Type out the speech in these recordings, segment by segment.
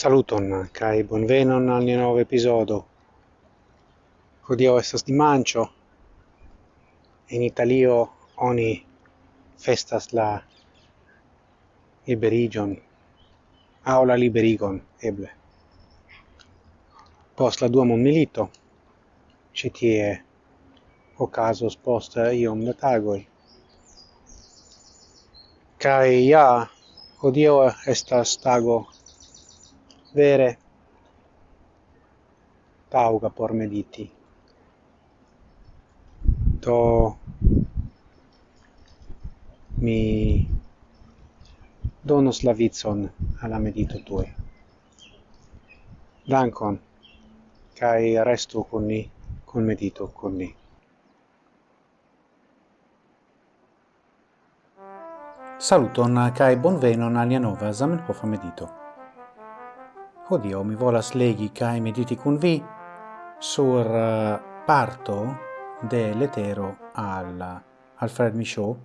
Saluton, kai bonvenon al nia nova episodo. Hodio estas dimancio. In Italio oni festas la liberigion, au la liberigon, eble. Post la dua mondmilito, citie ocasos post iom da tagoi. Kai ja, Hodio estas tago vere tauga por mediti. To mi donos la vitson alla medito tue. Dankon, kai restu con ni, con medito con ni. Saluton kai bonvenon al nia nova Zamenhof medito. Odio, mi volas legi cae mediti cun vi sur eh, parto de letero al eh, Alfred Michaud,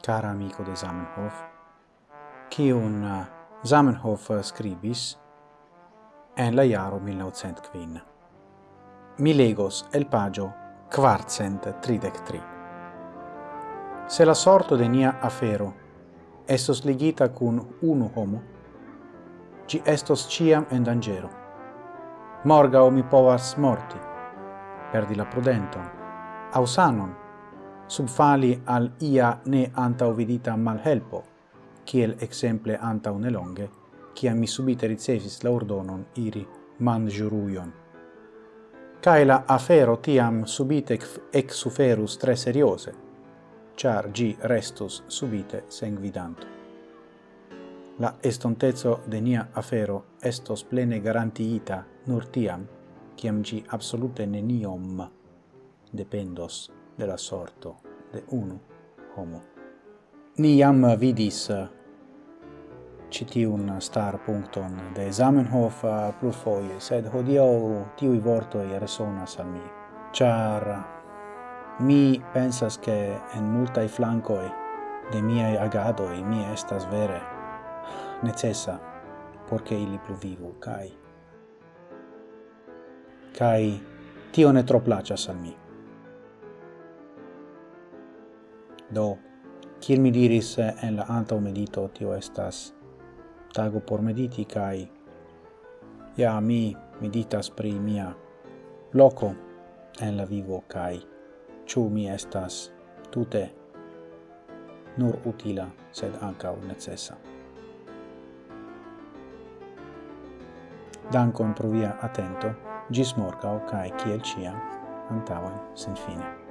cara amico de Zamenhof, cium eh, Zamenhof scribis en la iaro 1905. Mi legos el pagio quartcent tridec tri. Se la sorto de nia afero estos ligita cun unu homo, ci estos ciam en dangero. Morgau mi povas morti, perdi la prudenton, au sanon, subfali al ia ne antaŭvidita malhelpo, kiel exemple antaŭ nelonge, kia mi subite ricevis la ordonon iri manĝurujon. Cae la afero tiam subite eksuferus tre seriose, char gi restus subite sengvidanto la estontezo de nia afero estos plene garantiita nur tiam, ciam gi absolute neniom dependos de la sorto de unu homo. Ni jam vidis eh, citiun star puncton de Zamenhof eh, plurfoie, sed hodio tiui vortoi resonas al mi, char mi pensas che en multai flancoi de miei agadoi mi estas vere necessa porque che ili pluvivu, cae... cae tio ne tro placas al mi. Do, kiel mi diris en la antau medito, tio estas tago por mediti, cae ja mi meditas pri mia loco en la vivo, cae ciu mi estas tute nur utila, sed ancau necessa. Dankon pro via atento, gis morgau, cae ciel ciam, antavan sen fine.